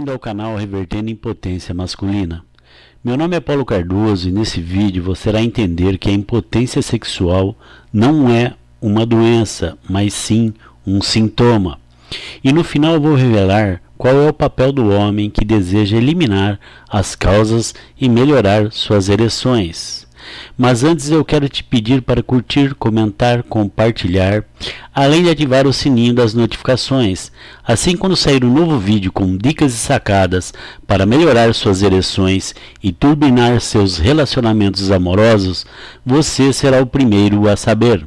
Bem-vindo ao canal Revertendo Impotência Masculina. Meu nome é Paulo Cardoso e nesse vídeo você irá entender que a impotência sexual não é uma doença, mas sim um sintoma. E no final eu vou revelar qual é o papel do homem que deseja eliminar as causas e melhorar suas ereções. Mas antes eu quero te pedir para curtir, comentar, compartilhar, além de ativar o sininho das notificações. Assim quando sair um novo vídeo com dicas e sacadas para melhorar suas ereções e turbinar seus relacionamentos amorosos, você será o primeiro a saber.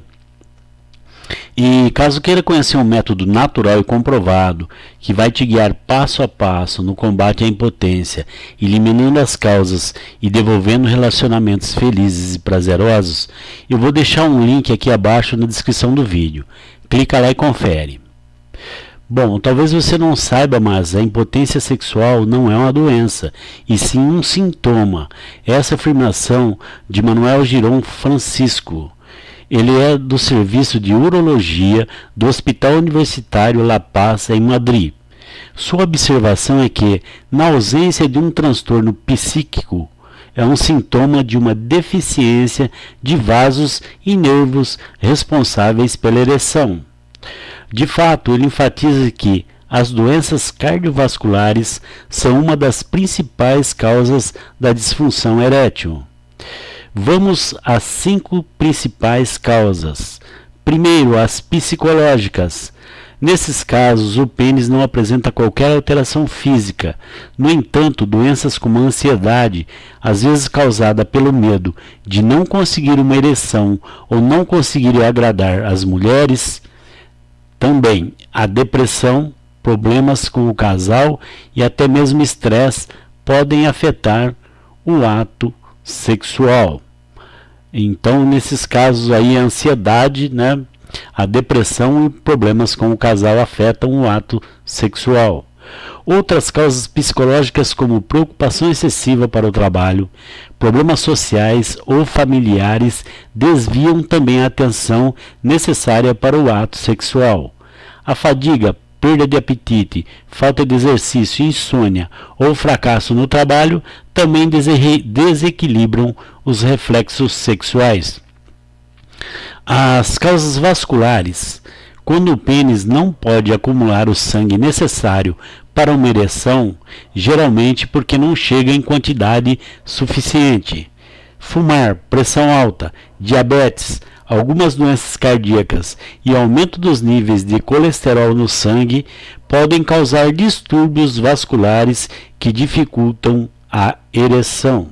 E caso queira conhecer um método natural e comprovado que vai te guiar passo a passo no combate à impotência, eliminando as causas e devolvendo relacionamentos felizes e prazerosos, eu vou deixar um link aqui abaixo na descrição do vídeo. Clica lá e confere. Bom, talvez você não saiba, mas a impotência sexual não é uma doença, e sim um sintoma. Essa afirmação de Manuel Giron Francisco. Ele é do Serviço de Urologia do Hospital Universitário La Paz, em Madrid. Sua observação é que, na ausência de um transtorno psíquico, é um sintoma de uma deficiência de vasos e nervos responsáveis pela ereção. De fato, ele enfatiza que as doenças cardiovasculares são uma das principais causas da disfunção erétil. Vamos às cinco principais causas. Primeiro, as psicológicas. Nesses casos, o pênis não apresenta qualquer alteração física. No entanto, doenças como a ansiedade, às vezes causada pelo medo de não conseguir uma ereção ou não conseguir agradar as mulheres, também a depressão, problemas com o casal e até mesmo estresse podem afetar o ato sexual. Então, nesses casos aí, a ansiedade, né, a depressão e problemas com o casal afetam o ato sexual. Outras causas psicológicas como preocupação excessiva para o trabalho, problemas sociais ou familiares desviam também a atenção necessária para o ato sexual. A fadiga perda de apetite, falta de exercício, insônia ou fracasso no trabalho também desequilibram os reflexos sexuais. As causas vasculares. Quando o pênis não pode acumular o sangue necessário para uma ereção, geralmente porque não chega em quantidade suficiente. Fumar, pressão alta, diabetes, algumas doenças cardíacas e aumento dos níveis de colesterol no sangue podem causar distúrbios vasculares que dificultam a ereção.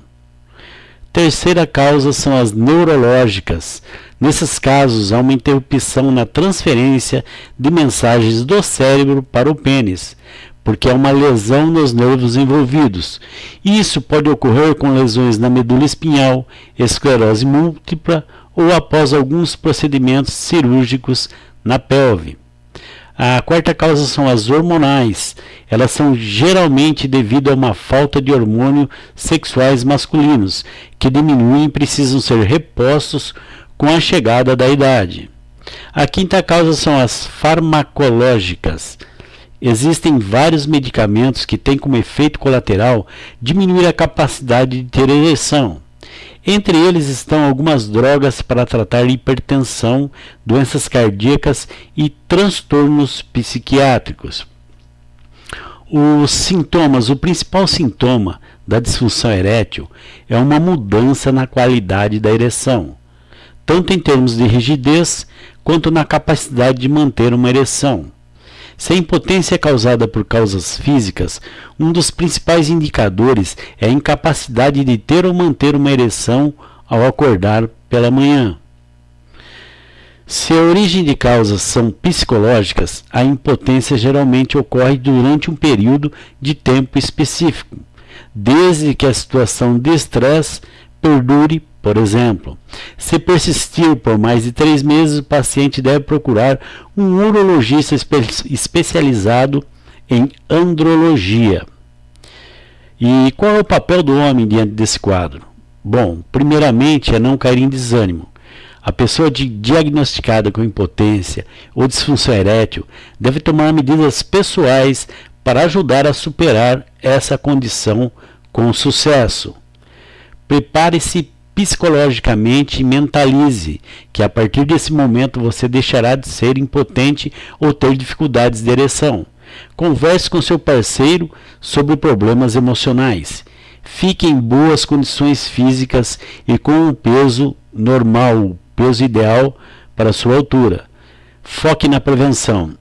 Terceira causa são as neurológicas. Nesses casos, há uma interrupção na transferência de mensagens do cérebro para o pênis, porque há uma lesão nos nervos envolvidos. Isso pode ocorrer com lesões na medula espinhal, esclerose múltipla ou após alguns procedimentos cirúrgicos na pelve. A quarta causa são as hormonais. Elas são geralmente devido a uma falta de hormônios sexuais masculinos, que diminuem e precisam ser repostos com a chegada da idade. A quinta causa são as farmacológicas. Existem vários medicamentos que têm como efeito colateral diminuir a capacidade de ter ereção. Entre eles estão algumas drogas para tratar hipertensão, doenças cardíacas e transtornos psiquiátricos. Os sintomas, o principal sintoma da disfunção erétil é uma mudança na qualidade da ereção, tanto em termos de rigidez quanto na capacidade de manter uma ereção. Se a impotência é causada por causas físicas, um dos principais indicadores é a incapacidade de ter ou manter uma ereção ao acordar pela manhã. Se a origem de causas são psicológicas, a impotência geralmente ocorre durante um período de tempo específico, desde que a situação de estresse perdure por exemplo, se persistir por mais de três meses, o paciente deve procurar um urologista espe especializado em andrologia. E qual é o papel do homem diante desse quadro? Bom, primeiramente é não cair em desânimo. A pessoa diagnosticada com impotência ou disfunção erétil deve tomar medidas pessoais para ajudar a superar essa condição com sucesso. Prepare-se psicologicamente mentalize que a partir desse momento você deixará de ser impotente ou ter dificuldades de ereção. Converse com seu parceiro sobre problemas emocionais. Fique em boas condições físicas e com o peso normal, o peso ideal para sua altura. Foque na prevenção.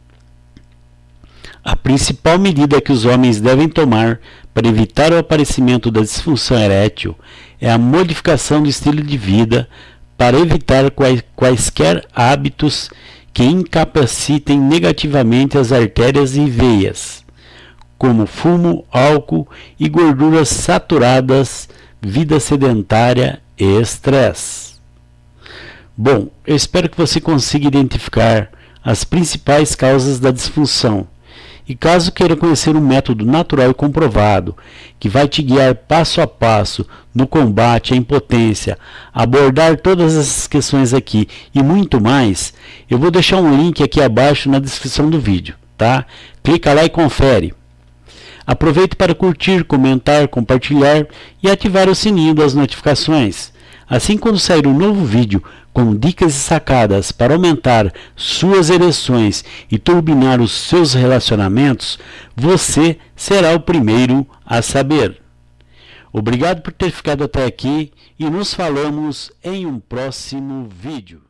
A principal medida que os homens devem tomar para evitar o aparecimento da disfunção erétil é a modificação do estilo de vida para evitar quais, quaisquer hábitos que incapacitem negativamente as artérias e veias, como fumo, álcool e gorduras saturadas, vida sedentária e estresse. Bom, eu espero que você consiga identificar as principais causas da disfunção e caso queira conhecer um método natural e comprovado, que vai te guiar passo a passo no combate à impotência, abordar todas essas questões aqui e muito mais, eu vou deixar um link aqui abaixo na descrição do vídeo, tá? Clica lá e confere. Aproveite para curtir, comentar, compartilhar e ativar o sininho das notificações. Assim, quando sair um novo vídeo com dicas e sacadas para aumentar suas ereções e turbinar os seus relacionamentos, você será o primeiro a saber. Obrigado por ter ficado até aqui e nos falamos em um próximo vídeo.